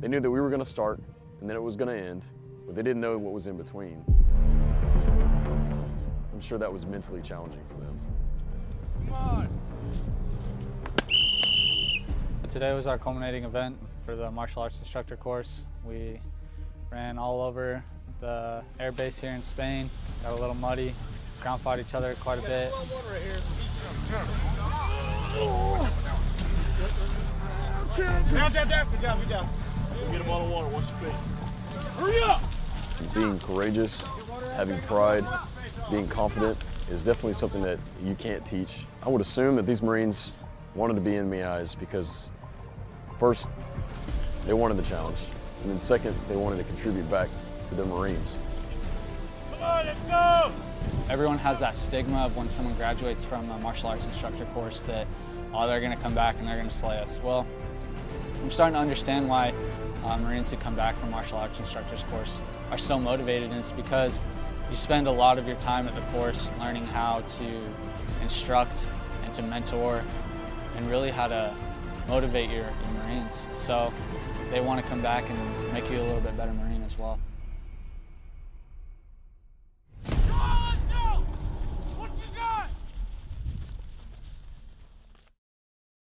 They knew that we were going to start and then it was going to end, but they didn't know what was in between. I'm sure that was mentally challenging for them. Come on. Today was our culminating event for the martial arts instructor course. We ran all over the air base here in Spain, got a little muddy, ground fought each other quite a bit. Down, down, down. Good job, good job. Get him on the water. Watch your face. Hurry up! Being courageous, having pride, being confident is definitely something that you can't teach. I would assume that these Marines wanted to be MAIs because first, they wanted the challenge, and then second, they wanted to contribute back to their Marines. Come on, let's go! Everyone has that stigma of when someone graduates from a martial arts instructor course that, oh, they're going to come back and they're going to slay us. Well, I'm starting to understand why uh, Marines who come back from martial arts instructors course are so motivated, and it's because you spend a lot of your time at the course learning how to instruct and to mentor and really how to motivate your, your Marines. So they want to come back and make you a little bit better Marine as well.